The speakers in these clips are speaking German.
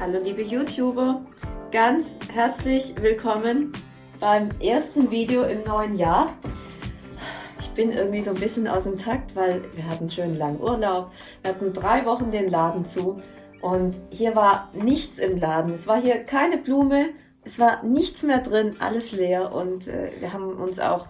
Hallo liebe YouTuber, ganz herzlich willkommen beim ersten Video im neuen Jahr. Ich bin irgendwie so ein bisschen aus dem Takt, weil wir hatten schön langen Urlaub, wir hatten drei Wochen den Laden zu und hier war nichts im Laden. Es war hier keine Blume, es war nichts mehr drin, alles leer und äh, wir haben uns auch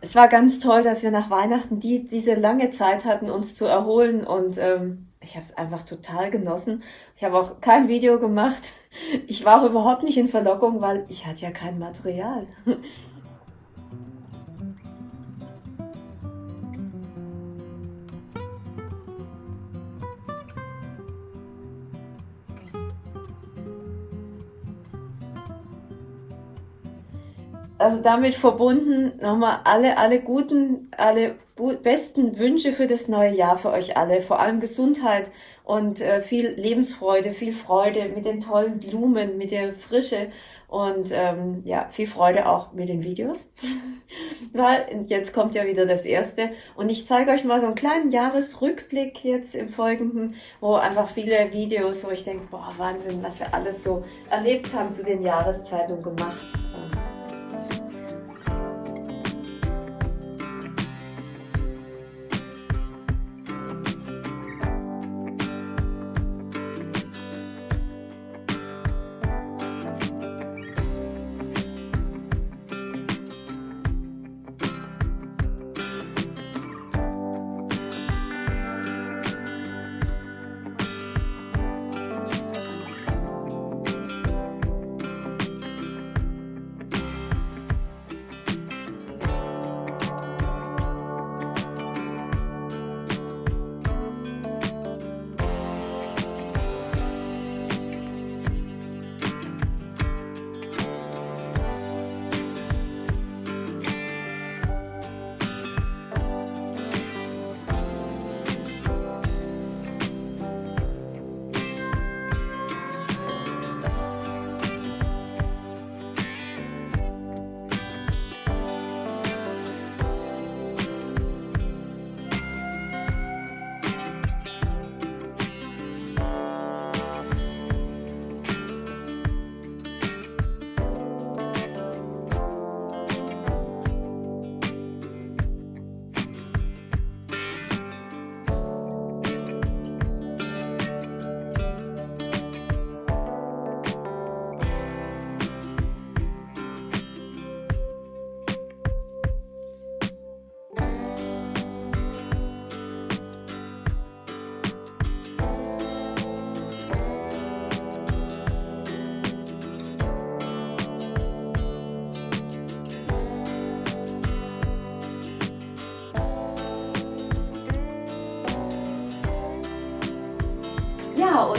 es war ganz toll, dass wir nach Weihnachten die, diese lange Zeit hatten, uns zu erholen und ähm, ich habe es einfach total genossen. Ich habe auch kein Video gemacht. Ich war auch überhaupt nicht in Verlockung, weil ich hatte ja kein Material. Also damit verbunden nochmal alle, alle guten, alle besten Wünsche für das neue Jahr für euch alle. Vor allem Gesundheit und äh, viel Lebensfreude, viel Freude mit den tollen Blumen, mit der Frische und ähm, ja, viel Freude auch mit den Videos. Weil jetzt kommt ja wieder das erste und ich zeige euch mal so einen kleinen Jahresrückblick jetzt im Folgenden, wo einfach viele Videos, wo ich denke, boah, Wahnsinn, was wir alles so erlebt haben zu den Jahreszeiten und gemacht.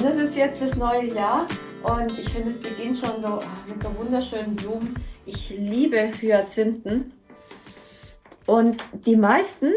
Das ist jetzt das neue Jahr und ich finde, es beginnt schon so ah, mit so wunderschönen Blumen. Ich liebe Hyazinthen und die meisten,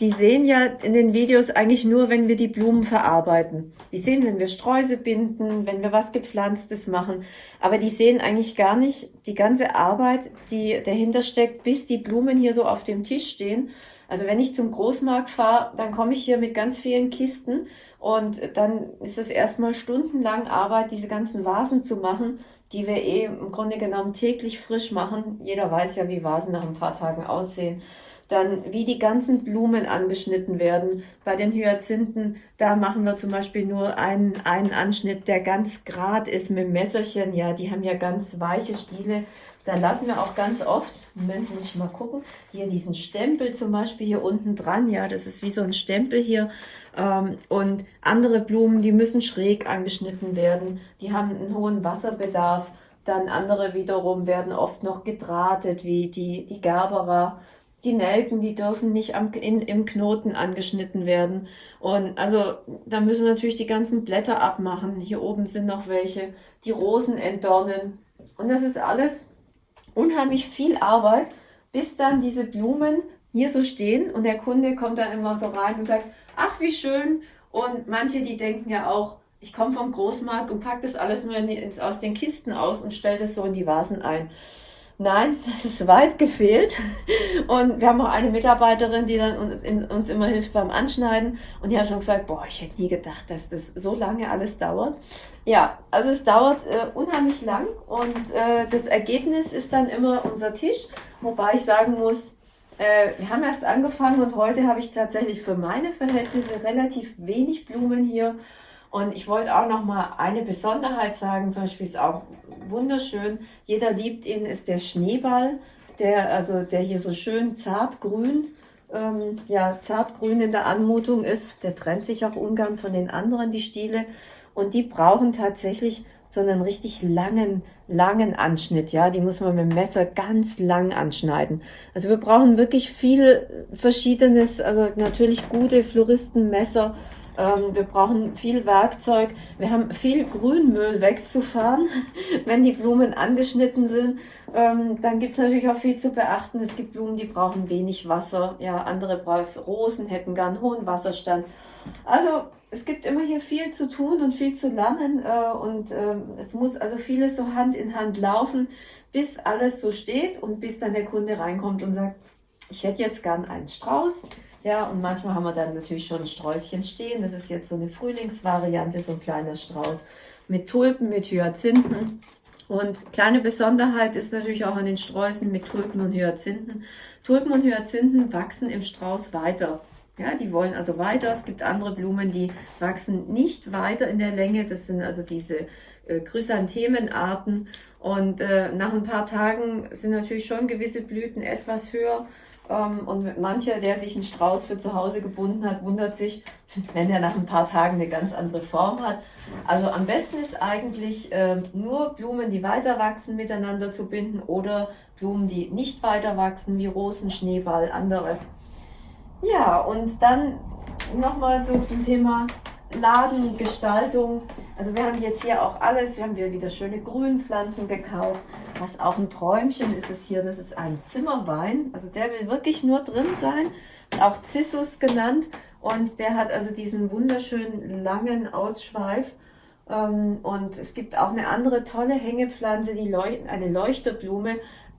die sehen ja in den Videos eigentlich nur, wenn wir die Blumen verarbeiten. Die sehen, wenn wir Streuse binden, wenn wir was Gepflanztes machen. Aber die sehen eigentlich gar nicht die ganze Arbeit, die dahinter steckt, bis die Blumen hier so auf dem Tisch stehen. Also wenn ich zum Großmarkt fahre, dann komme ich hier mit ganz vielen Kisten und dann ist es erstmal stundenlang Arbeit, diese ganzen Vasen zu machen, die wir eh im Grunde genommen täglich frisch machen. Jeder weiß ja, wie Vasen nach ein paar Tagen aussehen. Dann, wie die ganzen Blumen angeschnitten werden. Bei den Hyazinthen, da machen wir zum Beispiel nur einen, einen Anschnitt, der ganz grad ist mit Messerchen. Ja, die haben ja ganz weiche Stiele. Da lassen wir auch ganz oft, Moment, muss ich mal gucken, hier diesen Stempel zum Beispiel hier unten dran, ja, das ist wie so ein Stempel hier. Ähm, und andere Blumen, die müssen schräg angeschnitten werden, die haben einen hohen Wasserbedarf. Dann andere wiederum werden oft noch gedrahtet, wie die, die Gerbera. Die Nelken, die dürfen nicht am, in, im Knoten angeschnitten werden. Und also da müssen wir natürlich die ganzen Blätter abmachen. Hier oben sind noch welche, die Rosen entdornen. Und das ist alles unheimlich viel Arbeit, bis dann diese Blumen hier so stehen und der Kunde kommt dann immer so rein und sagt, ach wie schön. Und manche, die denken ja auch, ich komme vom Großmarkt und pack das alles nur die, aus den Kisten aus und stelle das so in die Vasen ein. Nein, das ist weit gefehlt. Und wir haben auch eine Mitarbeiterin, die dann uns, in, uns immer hilft beim Anschneiden. Und die hat schon gesagt, boah, ich hätte nie gedacht, dass das so lange alles dauert. Ja, also es dauert äh, unheimlich lang und äh, das Ergebnis ist dann immer unser Tisch. Wobei ich sagen muss, äh, wir haben erst angefangen und heute habe ich tatsächlich für meine Verhältnisse relativ wenig Blumen hier. Und ich wollte auch noch mal eine Besonderheit sagen, zum Beispiel ist auch wunderschön, jeder liebt ihn, ist der Schneeball, der, also der hier so schön zartgrün, ähm, ja, zartgrün in der Anmutung ist. Der trennt sich auch ungern von den anderen, die Stiele. Und die brauchen tatsächlich so einen richtig langen, langen Anschnitt, ja, die muss man mit dem Messer ganz lang anschneiden. Also wir brauchen wirklich viel verschiedenes, also natürlich gute Floristenmesser, ähm, wir brauchen viel Werkzeug. Wir haben viel Grünmüll wegzufahren, wenn die Blumen angeschnitten sind. Ähm, dann gibt es natürlich auch viel zu beachten. Es gibt Blumen, die brauchen wenig Wasser. Ja, andere Rosen hätten gern hohen Wasserstand. Also es gibt immer hier viel zu tun und viel zu lernen äh, und äh, es muss also vieles so Hand in Hand laufen, bis alles so steht und bis dann der Kunde reinkommt und sagt, ich hätte jetzt gern einen Strauß, ja, und manchmal haben wir dann natürlich schon ein Sträußchen stehen. Das ist jetzt so eine Frühlingsvariante, so ein kleiner Strauß mit Tulpen, mit Hyazinthen. Und kleine Besonderheit ist natürlich auch an den Sträußen mit Tulpen und Hyazinthen. Tulpen und Hyazinthen wachsen im Strauß weiter. Ja, die wollen also weiter. Es gibt andere Blumen, die wachsen nicht weiter in der Länge. Das sind also diese äh, Chrysanthemenarten. Und äh, nach ein paar Tagen sind natürlich schon gewisse Blüten etwas höher. Ähm, und mancher, der sich einen Strauß für zu Hause gebunden hat, wundert sich, wenn er nach ein paar Tagen eine ganz andere Form hat. Also am besten ist eigentlich äh, nur Blumen, die weiter wachsen, miteinander zu binden oder Blumen, die nicht weiter wachsen, wie Rosen, Schneeball, andere. Ja, und dann nochmal so zum Thema Ladengestaltung. Also wir haben jetzt hier auch alles, wir haben hier wieder schöne Grünpflanzen gekauft. Was auch ein Träumchen ist es hier, das ist ein Zimmerwein. Also der will wirklich nur drin sein, auch Cissus genannt. Und der hat also diesen wunderschönen langen Ausschweif. Ähm, und es gibt auch eine andere tolle Hängepflanze, die Leuch eine Leuchterblume.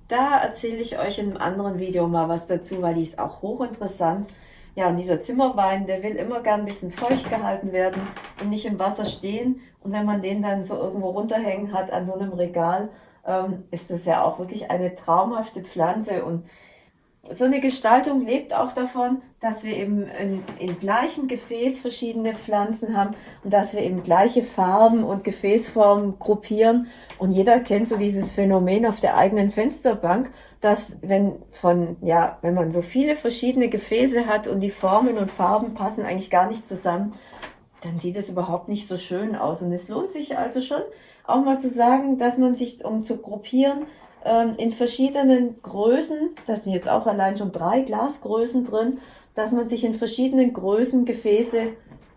Da erzähle ich euch in einem anderen Video mal was dazu, weil die ist auch hochinteressant. Ja, und dieser Zimmerwein, der will immer gern ein bisschen feucht gehalten werden und nicht im Wasser stehen. Und wenn man den dann so irgendwo runterhängen hat an so einem Regal, ähm, ist das ja auch wirklich eine traumhafte Pflanze. Und so eine Gestaltung lebt auch davon, dass wir eben in gleichen Gefäß verschiedene Pflanzen haben und dass wir eben gleiche Farben und Gefäßformen gruppieren. Und jeder kennt so dieses Phänomen auf der eigenen Fensterbank dass wenn von, ja, wenn man so viele verschiedene Gefäße hat und die Formen und Farben passen eigentlich gar nicht zusammen, dann sieht es überhaupt nicht so schön aus. Und es lohnt sich also schon auch mal zu sagen, dass man sich, um zu gruppieren, ähm, in verschiedenen Größen, das sind jetzt auch allein schon drei Glasgrößen drin, dass man sich in verschiedenen Größen Gefäße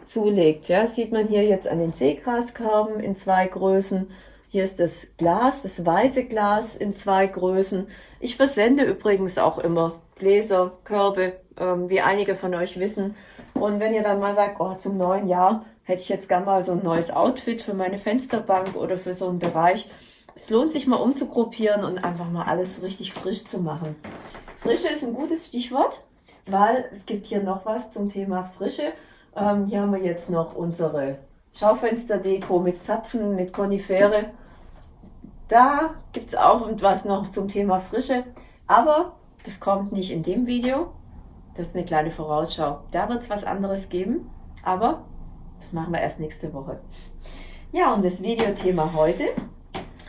zulegt. Ja, sieht man hier jetzt an den Seegraskörben in zwei Größen. Hier ist das Glas, das weiße Glas in zwei Größen. Ich versende übrigens auch immer Gläser, Körbe, ähm, wie einige von euch wissen. Und wenn ihr dann mal sagt, oh, zum neuen Jahr hätte ich jetzt gerne mal so ein neues Outfit für meine Fensterbank oder für so einen Bereich. Es lohnt sich mal umzugruppieren und einfach mal alles richtig frisch zu machen. Frische ist ein gutes Stichwort, weil es gibt hier noch was zum Thema Frische. Ähm, hier haben wir jetzt noch unsere Schaufensterdeko mit Zapfen, mit Konifere. Da gibt es auch etwas noch zum Thema Frische, aber das kommt nicht in dem Video. Das ist eine kleine Vorausschau. Da wird es was anderes geben, aber das machen wir erst nächste Woche. Ja, und das Videothema heute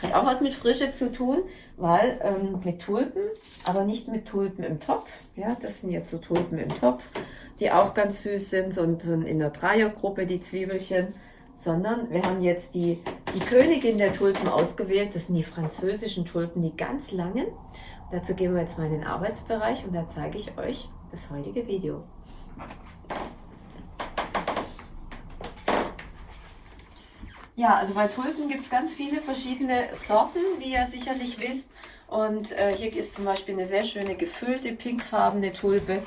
hat auch was mit Frische zu tun, weil ähm, mit Tulpen, aber nicht mit Tulpen im Topf. Ja, das sind jetzt so Tulpen im Topf, die auch ganz süß sind, so, so in der Dreiergruppe die Zwiebelchen sondern wir haben jetzt die, die Königin der Tulpen ausgewählt. Das sind die französischen Tulpen, die ganz langen. Dazu gehen wir jetzt mal in den Arbeitsbereich und da zeige ich euch das heutige Video. Ja, also bei Tulpen gibt es ganz viele verschiedene Sorten, wie ihr sicherlich wisst. Und äh, hier ist zum Beispiel eine sehr schöne gefüllte pinkfarbene Tulpe.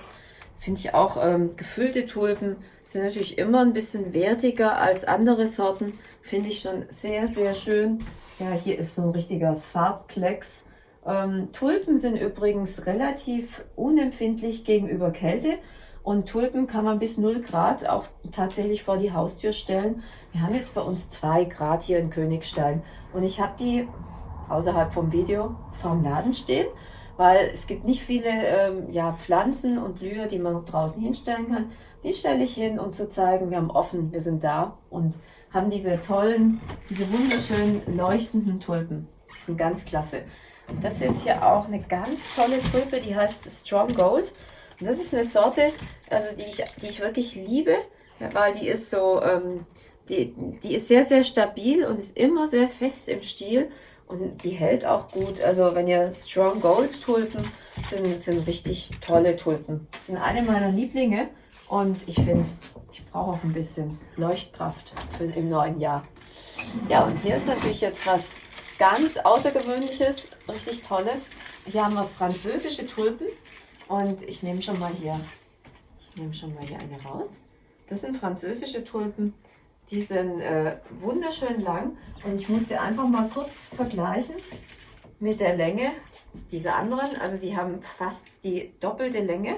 Finde ich auch, ähm, gefüllte Tulpen sind natürlich immer ein bisschen wertiger als andere Sorten. Finde ich schon sehr, sehr schön. Ja, hier ist so ein richtiger Farbklecks. Ähm, Tulpen sind übrigens relativ unempfindlich gegenüber Kälte und Tulpen kann man bis 0 Grad auch tatsächlich vor die Haustür stellen. Wir haben jetzt bei uns 2 Grad hier in Königstein und ich habe die außerhalb vom Video vorm Laden stehen, weil es gibt nicht viele ähm, ja, Pflanzen und Blüher, die man draußen hinstellen kann. Die stelle ich hin, um zu zeigen, wir haben offen, wir sind da und haben diese tollen, diese wunderschönen leuchtenden Tulpen. Die sind ganz klasse. Das ist hier auch eine ganz tolle Tulpe, die heißt Strong Gold. Und das ist eine Sorte, also die ich, die ich wirklich liebe, weil die ist so, ähm, die, die ist sehr, sehr stabil und ist immer sehr fest im Stiel und die hält auch gut. Also wenn ihr Strong Gold Tulpen sind, sind richtig tolle Tulpen. Sind eine meiner Lieblinge und ich finde, ich brauche auch ein bisschen Leuchtkraft für im neuen Jahr. Ja, und hier ist natürlich jetzt was ganz Außergewöhnliches, richtig Tolles. Hier haben wir französische Tulpen und ich nehme schon mal hier, ich nehme schon mal hier eine raus. Das sind französische Tulpen. Die sind äh, wunderschön lang und ich muss sie einfach mal kurz vergleichen mit der Länge dieser anderen. Also die haben fast die doppelte Länge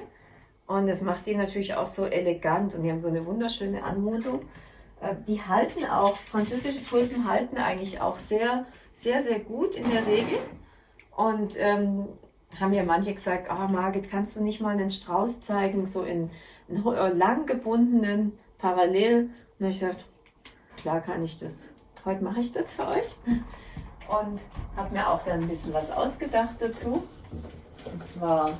und das macht die natürlich auch so elegant und die haben so eine wunderschöne Anmutung. Äh, die halten auch, französische Tulpen halten eigentlich auch sehr, sehr, sehr gut in der Regel. Und ähm, haben ja manche gesagt, oh Margit, kannst du nicht mal einen Strauß zeigen, so in, in lang gebundenen, parallel. Und ich gesagt, klar kann ich das. Heute mache ich das für euch. Und habe mir auch dann ein bisschen was ausgedacht dazu. Und zwar,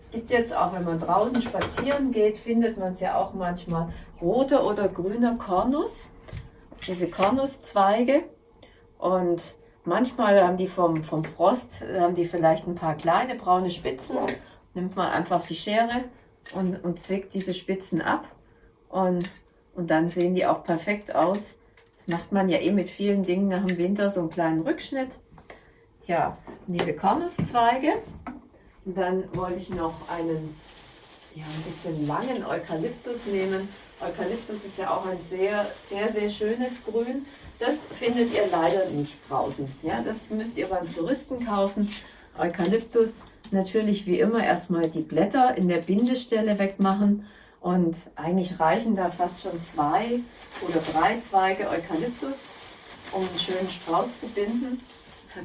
es gibt jetzt auch, wenn man draußen spazieren geht, findet man es ja auch manchmal roter oder grüner Kornus. Diese Kornuszweige. Und manchmal haben die vom, vom Frost, haben die vielleicht ein paar kleine braune Spitzen. Nimmt man einfach die Schere und, und zwickt diese Spitzen ab. Und und dann sehen die auch perfekt aus. Das macht man ja eh mit vielen Dingen nach dem Winter, so einen kleinen Rückschnitt. Ja, diese Kornuszweige. Und dann wollte ich noch einen ja, ein bisschen langen Eukalyptus nehmen. Eukalyptus ist ja auch ein sehr, sehr, sehr schönes Grün. Das findet ihr leider nicht draußen. Ja, das müsst ihr beim Floristen kaufen. Eukalyptus natürlich wie immer erstmal die Blätter in der Bindestelle wegmachen und eigentlich reichen da fast schon zwei oder drei Zweige Eukalyptus, um einen schönen Strauß zu binden.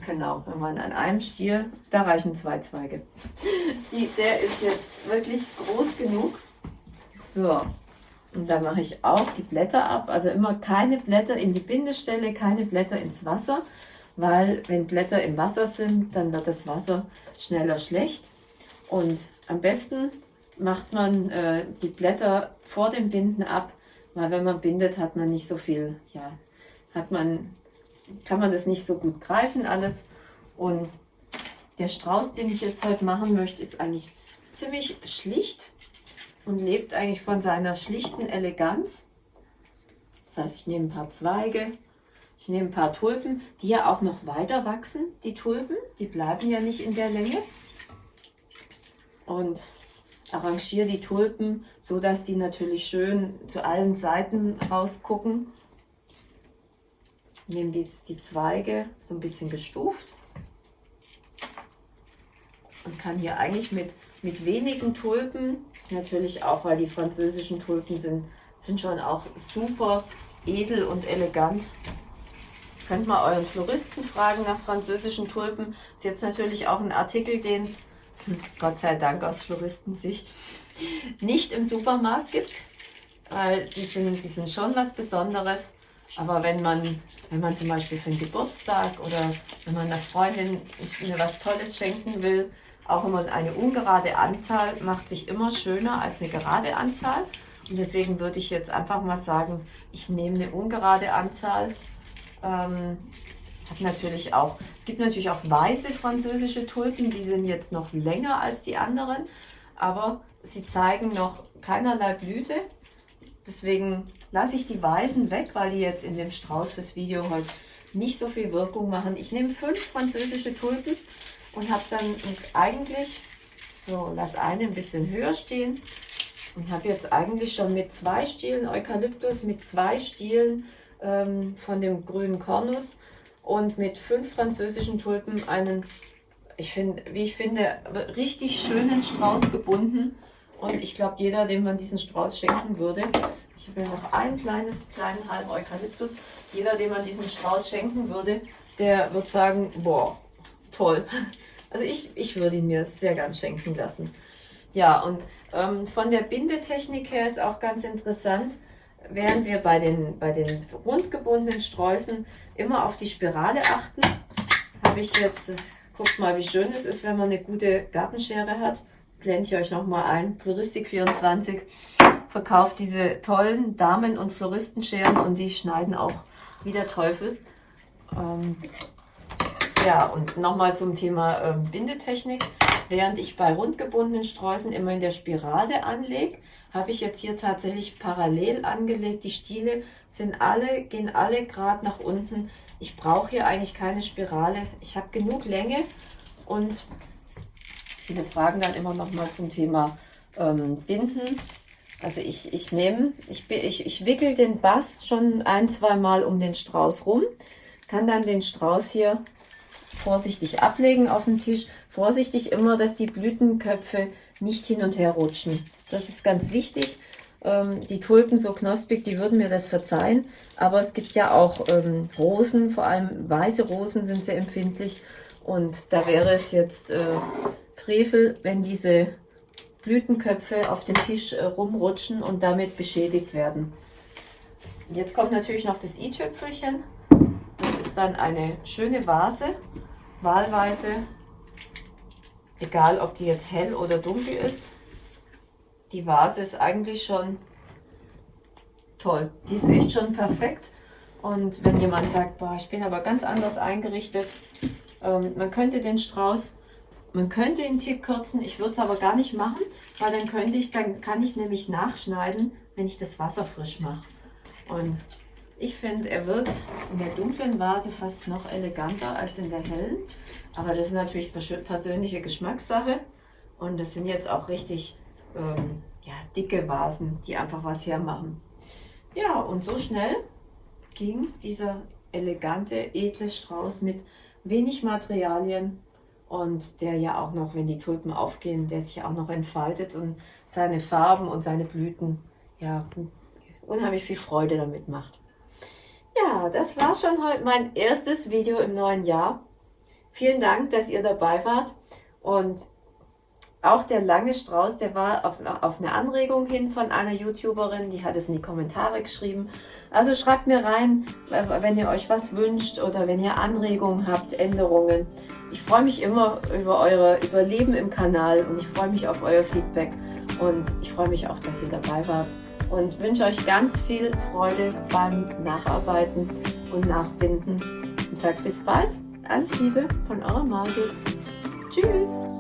Genau, wenn man an einem Stiel, da reichen zwei Zweige. Die, der ist jetzt wirklich groß genug. So, und da mache ich auch die Blätter ab. Also immer keine Blätter in die Bindestelle, keine Blätter ins Wasser, weil wenn Blätter im Wasser sind, dann wird das Wasser schneller schlecht. Und am besten macht man äh, die Blätter vor dem Binden ab, weil wenn man bindet, hat man nicht so viel, ja, hat man, kann man das nicht so gut greifen alles. Und der Strauß, den ich jetzt heute machen möchte, ist eigentlich ziemlich schlicht und lebt eigentlich von seiner schlichten Eleganz. Das heißt, ich nehme ein paar Zweige, ich nehme ein paar Tulpen, die ja auch noch weiter wachsen, die Tulpen, die bleiben ja nicht in der Länge. Und arrangiere die Tulpen, so dass die natürlich schön zu allen Seiten rausgucken. Nehme die, die Zweige so ein bisschen gestuft und kann hier eigentlich mit, mit wenigen Tulpen, ist natürlich auch, weil die französischen Tulpen sind, sind schon auch super edel und elegant. Könnt mal euren Floristen fragen nach französischen Tulpen. Das ist jetzt natürlich auch ein Artikel, den es Gott sei Dank aus Floristensicht, nicht im Supermarkt gibt, weil die sind, die sind schon was Besonderes. Aber wenn man, wenn man zum Beispiel für einen Geburtstag oder wenn man einer Freundin mir was Tolles schenken will, auch immer eine ungerade Anzahl macht sich immer schöner als eine gerade Anzahl. Und deswegen würde ich jetzt einfach mal sagen, ich nehme eine ungerade Anzahl. Ähm, hat natürlich auch, es gibt natürlich auch weiße französische Tulpen, die sind jetzt noch länger als die anderen, aber sie zeigen noch keinerlei Blüte. Deswegen lasse ich die weißen weg, weil die jetzt in dem Strauß fürs Video heute nicht so viel Wirkung machen. Ich nehme fünf französische Tulpen und habe dann eigentlich, so, lass eine ein bisschen höher stehen und habe jetzt eigentlich schon mit zwei Stielen Eukalyptus, mit zwei Stielen ähm, von dem grünen Kornus und mit fünf französischen Tulpen einen ich finde, wie ich finde, richtig schönen Strauß gebunden. Und ich glaube, jeder, dem man diesen Strauß schenken würde, ich habe ja noch ein kleines, kleinen halben Eukalyptus, jeder, dem man diesen Strauß schenken würde, der wird sagen, boah, toll. Also ich, ich würde ihn mir sehr gern schenken lassen. Ja, und ähm, von der Bindetechnik her ist auch ganz interessant, während wir bei den, bei den rundgebundenen Sträußen immer auf die Spirale achten, habe ich jetzt, guckt mal, wie schön es ist, wenn man eine gute Gartenschere hat. Blende ich euch nochmal ein. Floristik24 verkauft diese tollen Damen- und Floristenscheren und die schneiden auch wie der Teufel. Ähm, ja, und nochmal zum Thema ähm, Bindetechnik. Während ich bei rundgebundenen Sträußen immer in der Spirale anlege, habe ich jetzt hier tatsächlich parallel angelegt. Die Stiele sind alle, gehen alle gerade nach unten. Ich brauche hier eigentlich keine Spirale. Ich habe genug Länge und viele fragen dann immer noch mal zum Thema ähm, Binden. Also ich, ich nehme, ich, ich, ich wickel den Bast schon ein, zwei Mal um den Strauß rum, kann dann den Strauß hier vorsichtig ablegen auf dem Tisch. Vorsichtig immer, dass die Blütenköpfe nicht hin und her rutschen. Das ist ganz wichtig. Ähm, die Tulpen so knospig, die würden mir das verzeihen. Aber es gibt ja auch ähm, Rosen, vor allem weiße Rosen sind sehr empfindlich. Und da wäre es jetzt äh, Frevel, wenn diese Blütenköpfe auf dem Tisch äh, rumrutschen und damit beschädigt werden. Jetzt kommt natürlich noch das i-Tüpfelchen. Dann eine schöne Vase wahlweise, egal ob die jetzt hell oder dunkel ist, die Vase ist eigentlich schon toll. Die ist echt schon perfekt. Und wenn jemand sagt, boah, ich bin aber ganz anders eingerichtet, ähm, man könnte den Strauß, man könnte den Tick kürzen, ich würde es aber gar nicht machen, weil dann könnte ich, dann kann ich nämlich nachschneiden, wenn ich das Wasser frisch mache. Und ich finde, er wirkt in der dunklen Vase fast noch eleganter als in der hellen. Aber das ist natürlich persönliche Geschmackssache. Und das sind jetzt auch richtig ähm, ja, dicke Vasen, die einfach was hermachen. Ja, und so schnell ging dieser elegante, edle Strauß mit wenig Materialien und der ja auch noch, wenn die Tulpen aufgehen, der sich auch noch entfaltet und seine Farben und seine Blüten ja unheimlich viel Freude damit macht. Ja, das war schon heute mein erstes Video im neuen Jahr. Vielen Dank, dass ihr dabei wart. Und auch der lange Strauß, der war auf, auf eine Anregung hin von einer YouTuberin, die hat es in die Kommentare geschrieben. Also schreibt mir rein, wenn ihr euch was wünscht oder wenn ihr Anregungen habt, Änderungen. Ich freue mich immer über eure Überleben im Kanal und ich freue mich auf euer Feedback und ich freue mich auch, dass ihr dabei wart und wünsche euch ganz viel Freude beim Nacharbeiten und Nachbinden und sage bis bald. Alles Liebe von eurer Margit. Tschüss.